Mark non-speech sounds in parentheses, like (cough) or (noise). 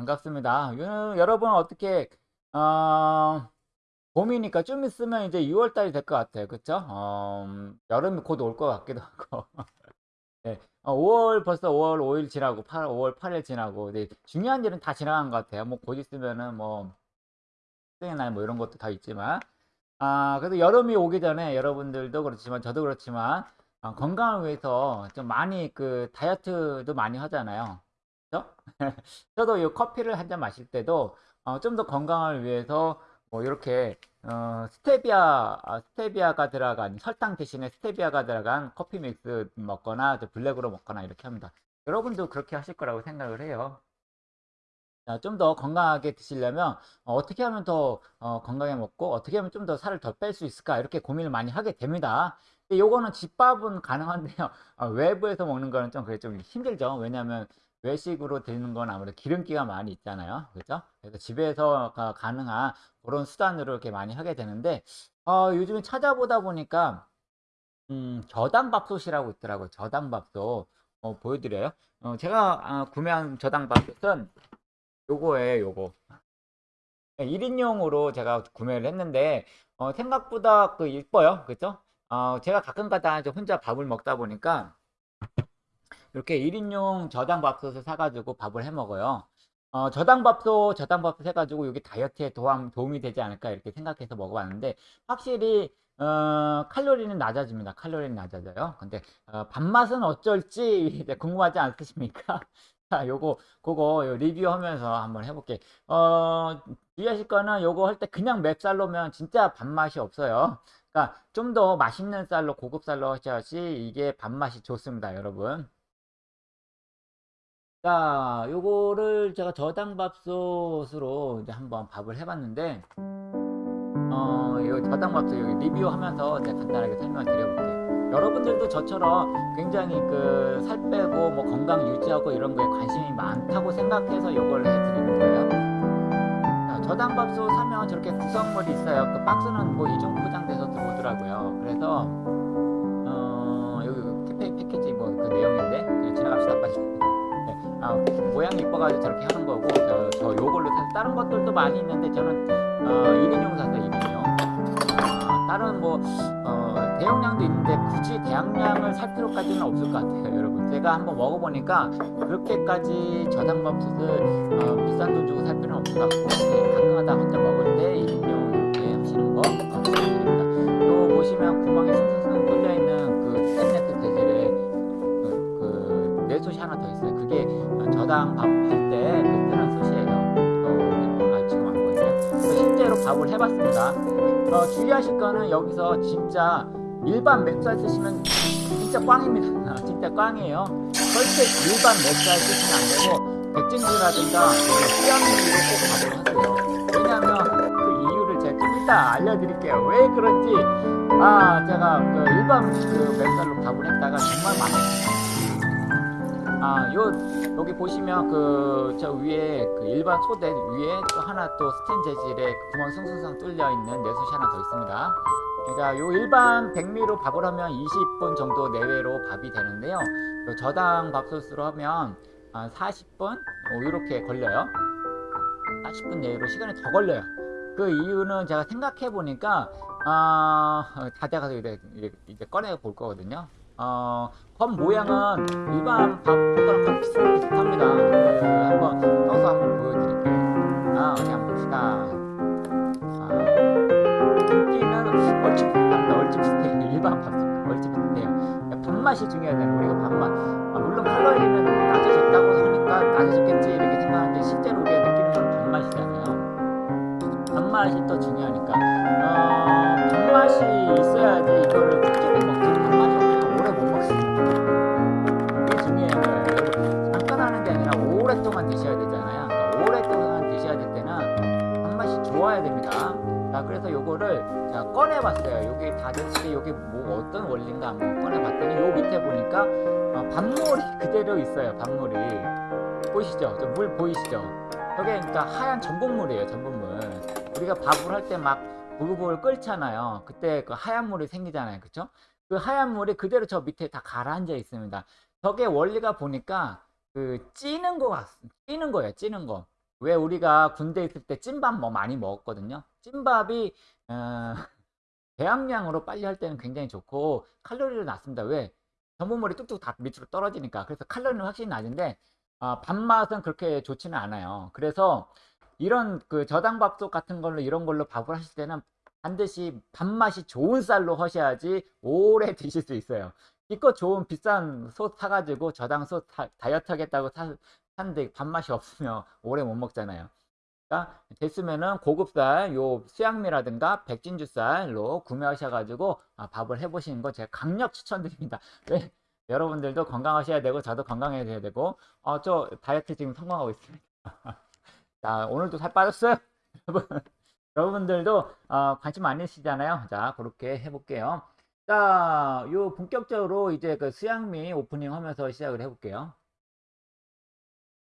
반갑습니다. 여- 여러분 어떻게 어, 봄이니까 좀 있으면 이제 6월 달이 될 것 같아요. 그쵸? 어, 음, 여름이 곧 올 것 같기도 하고. (laughs) 네, 어, 5월 벌써 5월 5일 지나고 8, 5월 8일 지나고 네, 중요한 일은 다 지나간 것 같아요. 뭐 곧 있으면은 뭐 생의 날뭐 이런 것도 다 있지만 아 그래도 여름이 오기 전에 여러분들도 그렇지만 저도 그렇지만 어, 건강을 위해서 좀 많이 그 다이어트도 많이 하잖아요. 그죠? (laughs) 저도 이 커피를 한 잔 마실 때도 어, 좀 더 건강을 위해서 뭐 이렇게 어, 스테비아 아, 스테비아가 들어간 설탕 대신에 스테비아가 들어간 커피 믹스 먹거나 또 블랙으로 먹거나 이렇게 합니다. 여러분도 그렇게 하실 거라고 생각을 해요. 좀 더 건강하게 드시려면 어, 떻게 하면 더 어, 건강하게 먹고 어떻게 하면 좀 더 살을 더 뺄 수 있을까 이렇게 고민을 많이 하게 됩니다. 요거는 집밥은 가능한데요. 어, (laughs) 외부에서 먹는 거는 좀 그게 좀 힘들죠. 왜냐하면 외식으로 드는 건 아무래도 기름기가 많이 있잖아요. 그죠? 그래서 집에서 가- 가능한 그런 수단으로 이렇게 많이 하게 되는데 어, 요즘에 찾아보다 보니까 음, 저당밥솥이라고 있더라고요. 저당밥솥. 어, 보여드려요. 어, 제가 아, 구매한 저당밥솥은 요거예요, 요거. 1인용으로 제가 구매를 했는데 어, 생각보다 그 이뻐요. 그죠? 어, 제가 가끔가다 혼자 밥을 먹다 보니까 이렇게 1인용 저당밥솥을 사가지고 밥을 해 먹어요. 어, 저당밥솥, 저당밥솥 해가지고 여기 다이어트에 도움, 도움이 되지 않을까 이렇게 생각해서 먹어봤는데 확실히 어, 칼로리는 낮아집니다. 칼로리는 낮아져요. 근데 어, 밥맛은 어쩔지 (laughs) 궁금하지 않으십니까? (laughs) 자, 요거 그거 요 리뷰하면서 한번 해볼게. 어, 주의하실 거는 요거 할 때 그냥 맵쌀로면 진짜 밥맛이 없어요. 그러니까 좀 더 맛있는 쌀로 고급 쌀로 하셔야지 이게 밥맛이 좋습니다, 여러분. 자, 요거를 제가 저당밥솥으로 이제 한번 밥을 해봤는데, 어, 이 저당밥솥 여기 리뷰하면서 제가 간단하게 설명을 드려볼게요. 여러분들도 저처럼 굉장히 그 살 빼고 뭐 건강 유지하고 이런 거에 관심이 많다고 생각해서 요걸 해드리는 거예요. 자, 저당밥솥 사면 저렇게 구성물이 있어요. 그 박스는 뭐 이중 포장돼서 들어오더라고요. 그래서, 네, 아, 모양이 이뻐가지고 저렇게 하는 거고 저, 저 요걸로 사서 다른 것들도 많이 있는데 저는 어, 1인용 사서 1인용. 아, 다른 뭐 어, 대용량도 있는데 굳이 대용량을 살 필요까지는 없을 것 같아요 여러분. 제가 한번 먹어보니까 그렇게까지 저당밥솥을 어, 비싼 돈 주고 살 필요는 없을 것 같고 네, 가끔가다 혼자 먹을 그 뜨는 솥이에요. 어, 아, 지금 안 보이네요. 실제로 밥을 해봤습니다. 어, 주의하실 거는 여기서 진짜 일반 맵쌀 쓰시면 진짜 꽝입니다. 아, 진짜 꽝이에요. 절대 일반 맵쌀 쓰시면 안 되고 백진주라든가 수양미로 꼭 하세요. 왜냐하면 그 이유를 제가 좀 이따 알려드릴게요. 왜 그런지 아 제가 그 일반 그 맵쌀로 밥을 했다가 정말 망했어요. 아, 요, 여기 보시면 그, 저 위에 그 일반 소대 위에 또 하나 또 스텐 재질의 그 구멍 숭숭숭 뚫려 있는 내솥이 하나 더 있습니다. 그러니까 요 일반 백미로 밥을 하면 20분 정도 내외로 밥이 되는데요. 요 저당 밥솥으로 하면 한 40분? 뭐 이렇게 걸려요. 40분 내외로 시간이 더 걸려요. 그 이유는 제가 생각해 보니까, 아, 다 돼가서 이제, 이제 꺼내 볼 거거든요. 어, 겉 모양은 일반 밥 거랑 거의 비슷비슷합니다. 그, 한번 떠서 한번 보여드릴게요. 아, 어디 한번 봅시다. 아, 인기는 얼추 비슷합니다. 얼추 비슷해요. 일반 밥 얼추 비슷해요. 밥맛이 중요하잖아요. 우리가 밥맛. 아, 물론 칼로리는 낮아졌다고 하니까 낮아졌겠지 이렇게 생각하는데 실제로 우리가 느끼는 건 밥맛이잖아요. 밥맛이 또 중요하니까. 어, 밥맛이 있어야지 이거를 되잖아요. 그러니까 오랫동안 드셔야 될 때는 밥맛이 좋아야 됩니다. 자, 그래서 요거를 자, 꺼내봤어요. 여기 다 됐을 때 여기 뭐 어떤 원리인가 한번 꺼내봤더니 요 밑에 보니까 어, 밥물이 (laughs) 그대로 있어요. 밥물이 보이시죠? 저물 보이시죠? 저게 그러니까 하얀 전분물이에요. 전분물. 우리가 밥을 할 때 막 보글보글 끓잖아요. 그때 그 하얀 물이 생기잖아요. 그쵸? 그 하얀 물이 그대로 저 밑에 다 가라앉아 있습니다. 저게 원리가 보니까 그 찌는 거 같, 찌는 거예요. 찌는 거. 왜 우리가 군대 있을 때 찐밥 뭐 많이 먹었거든요. 찐밥이 어, (laughs) 배합량으로 빨리 할 때는 굉장히 좋고 칼로리도 낮습니다. 왜? 전분물이 뚝뚝 다 밑으로 떨어지니까. 그래서 칼로리는 확실히 낮은데 어, 밥맛은 그렇게 좋지는 않아요. 그래서 이런 그 저당밥솥 같은 걸로 이런 걸로 밥을 하실 때는 반드시 밥맛이 좋은 쌀로 하셔야지 오래 (laughs) 드실 수 있어요. 이거 좋은 비싼 솥 사가지고 저당솥 다, 다이어트 하겠다고 사, 샀는데 밥맛이 없으면 오래 못 먹잖아요. 그러니까 됐으면은 고급쌀 요 수양미라든가 백진주쌀로 구매하셔가지고 아, 밥을 해보시는 거 제가 강력 추천드립니다. (laughs) 왜? 여러분들도 건강하셔야 되고 저도 건강해야 되고 어, 저 다이어트 지금 성공하고 있습니다. (laughs) 자 오늘도 살 빠졌어요. (laughs) 여러분 여러분들도 어, 관심 많으시잖아요. 자 그렇게 해볼게요. 자, 요 본격적으로 이제 그 수양미 오프닝 하면서 시작을 해볼게요.